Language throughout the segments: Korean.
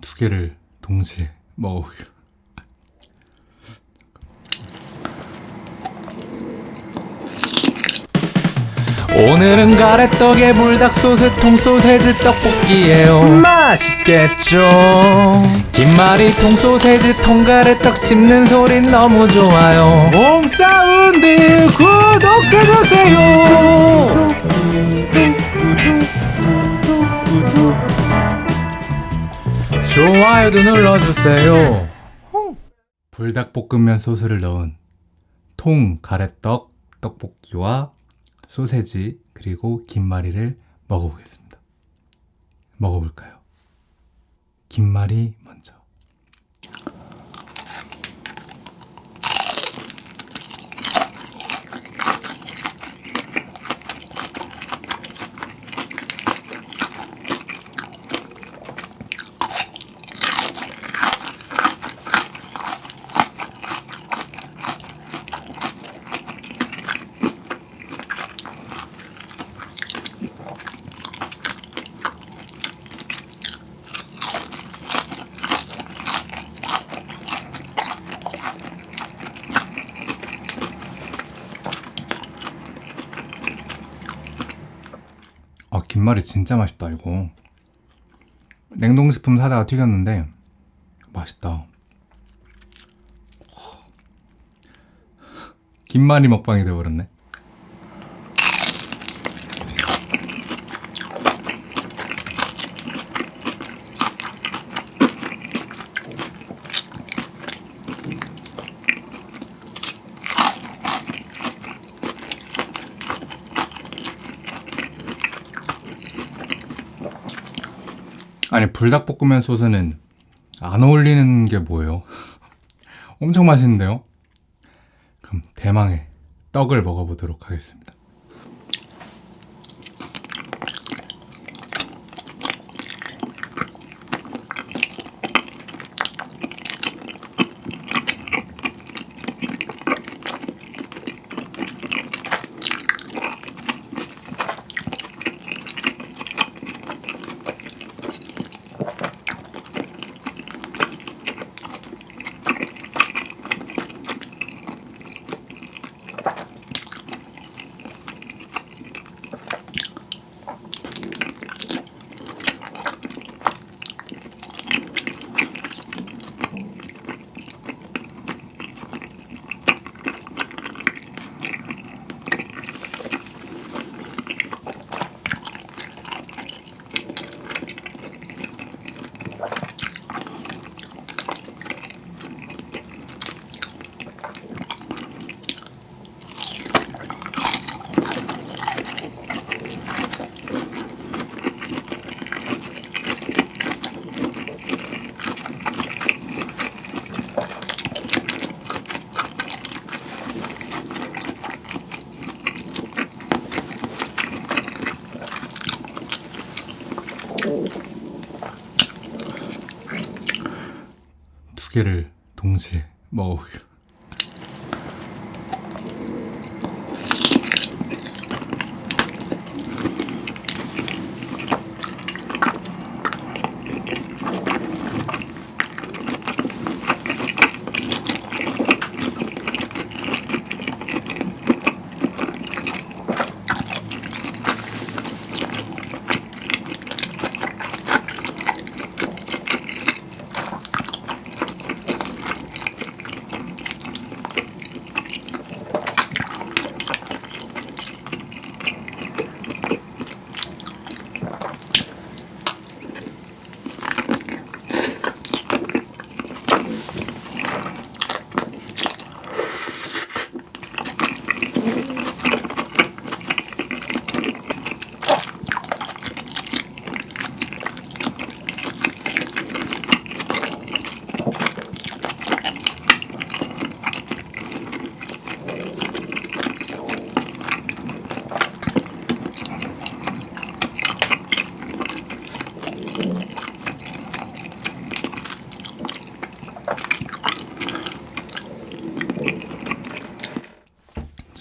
두 개를 동시에 먹어보겠습니다. 오늘은 가래떡에 불닭소스 통소세지 떡볶이에요. 맛있겠죠? 김말이 통소세지 통가래떡 씹는 소리 너무 좋아요. 홈사운드 구독해주세요 좋아요도 눌러주세요 불닭볶음면 소스를 넣은 통 가래떡 떡볶이와 소세지 그리고 김말이를 먹어보겠습니다. 먹어볼까요? 김말이 김말이 진짜 맛있다 이거. 냉동식품 사다가 튀겼는데 맛있다. 김말이 먹방이 되어버렸네. 아니 불닭볶음면 소스는 안 어울리는 게 뭐예요? 엄청 맛있는데요? 그럼 대망의 떡을 먹어보도록 하겠습니다. 두 개를 동시에 먹어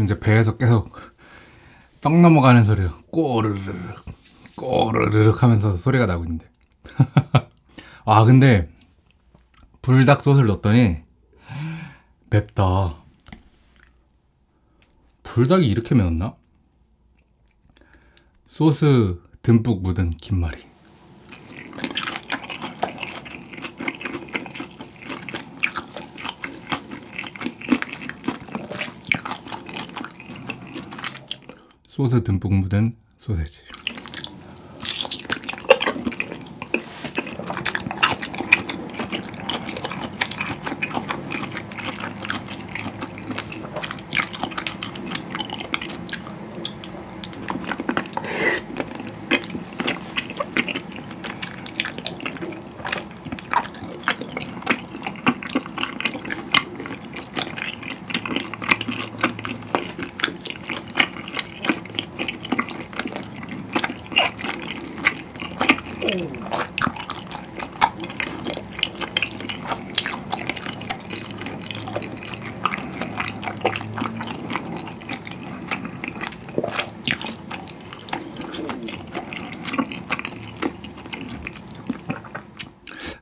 지금 이제 배에서 계속 떡 넘어가는 소리가 꼬르르륵 꼬르르륵 하면서 소리가 나고 있는데 아 근데 불닭 소스를 넣었더니 맵다. 불닭이 이렇게 매웠나? 소스 듬뿍 묻은 김말이. 소스 듬뿍 묻은 소세지.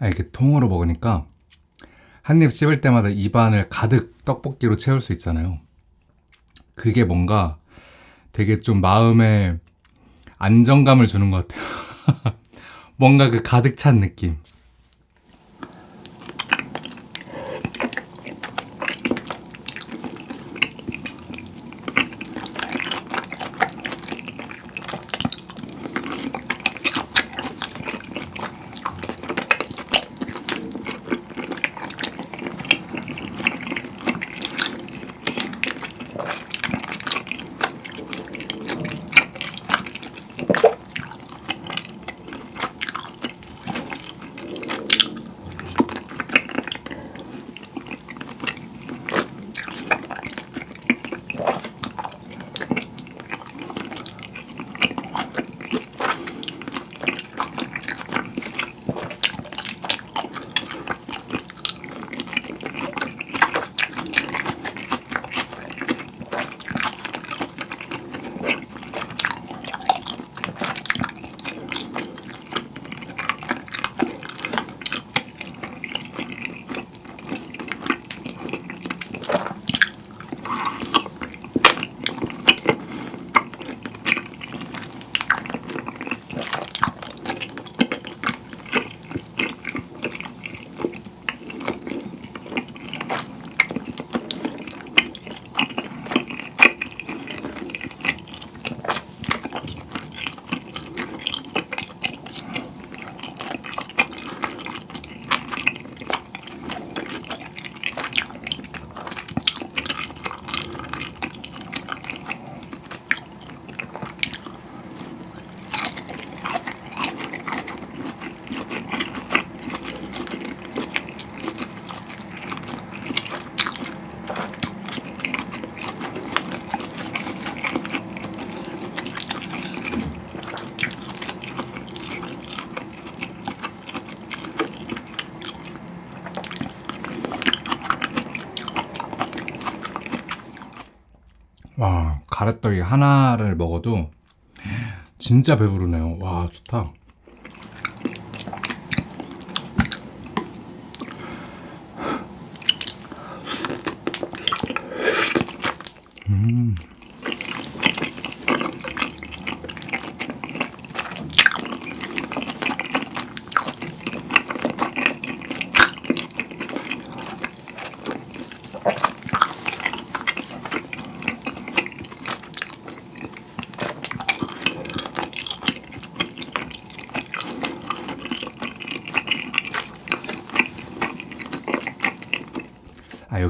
이렇게 통으로 먹으니까 한 입 씹을 때마다 입안을 가득 떡볶이로 채울 수 있잖아요. 그게 뭔가 되게 좀 마음에 안정감을 주는 것 같아요. 뭔가 그 가득 찬 느낌. 가래떡이 하나를 먹어도 진짜 배부르네요. 와, 좋다.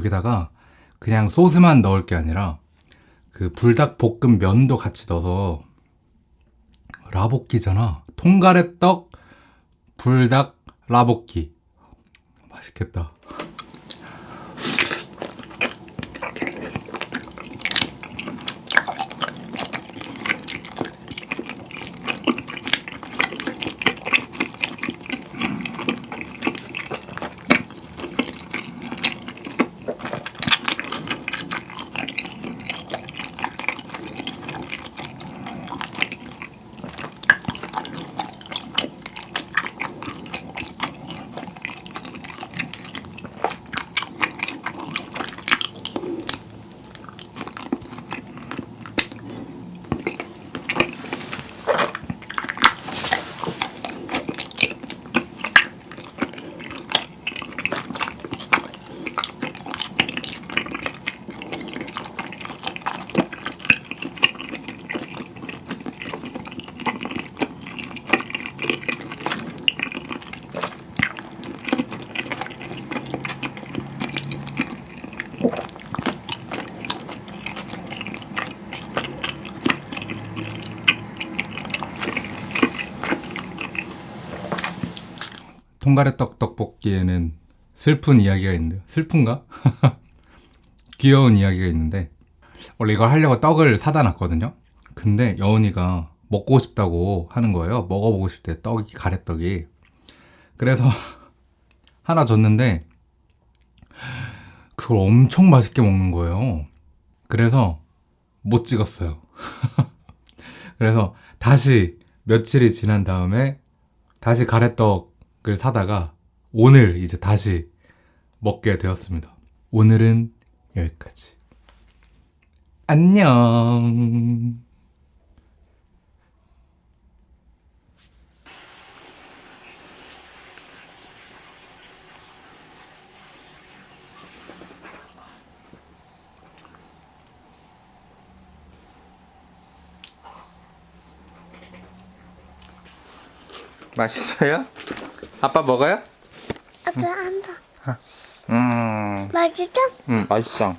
여기다가 그냥 소스만 넣을 게 아니라 그 불닭 볶음 면도 같이 넣어서 라볶이잖아. 통가래떡 불닭 라볶이. 맛있겠다. 통가래떡 떡볶이에는 슬픈 이야기가 있는데요. 슬픈가? 귀여운 이야기가 있는데 원래 이걸 하려고 떡을 사다 놨거든요. 근데 여운이가 먹고 싶다고 하는 거예요. 먹어보고 싶대 떡이 가래떡이. 그래서 하나 줬는데 그걸 엄청 맛있게 먹는 거예요. 그래서 못 찍었어요. 그래서 다시 며칠이 지난 다음에 다시 가래떡 을 사다가 오늘 이제 다시 먹게 되었습니다. 오늘은 여기까지. 안녕. 맛있어요? 아빠 먹어요? 아빠 한 번. 음, 맛있어? 음 맛있어.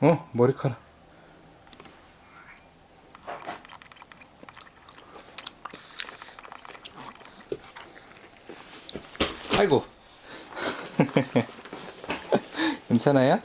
어 머리카락. 아이고. 괜찮아요?